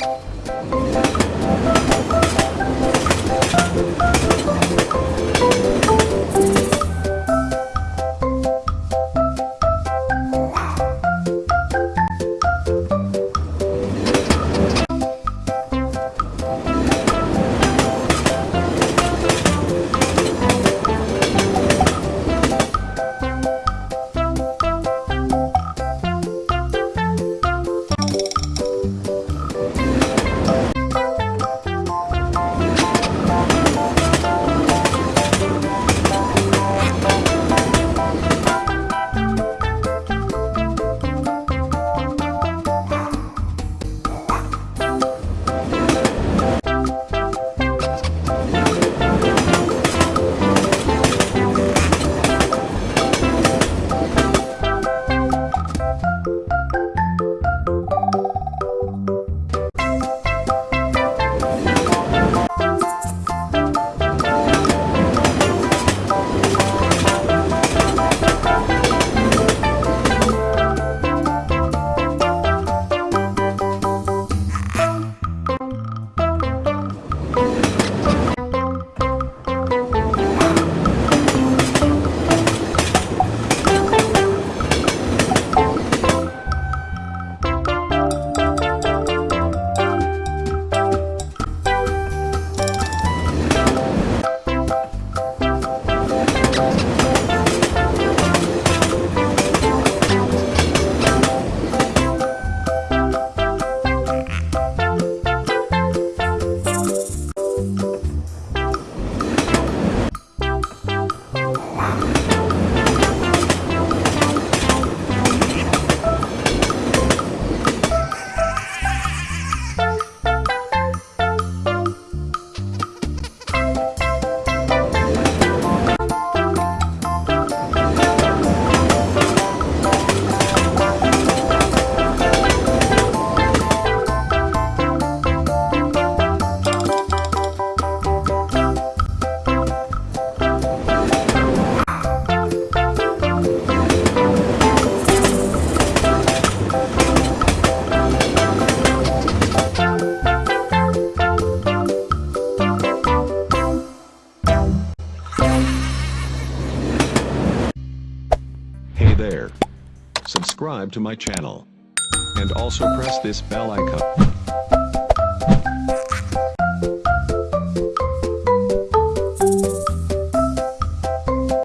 Thank you. Hey Subscribe to my channel. And also press this bell icon.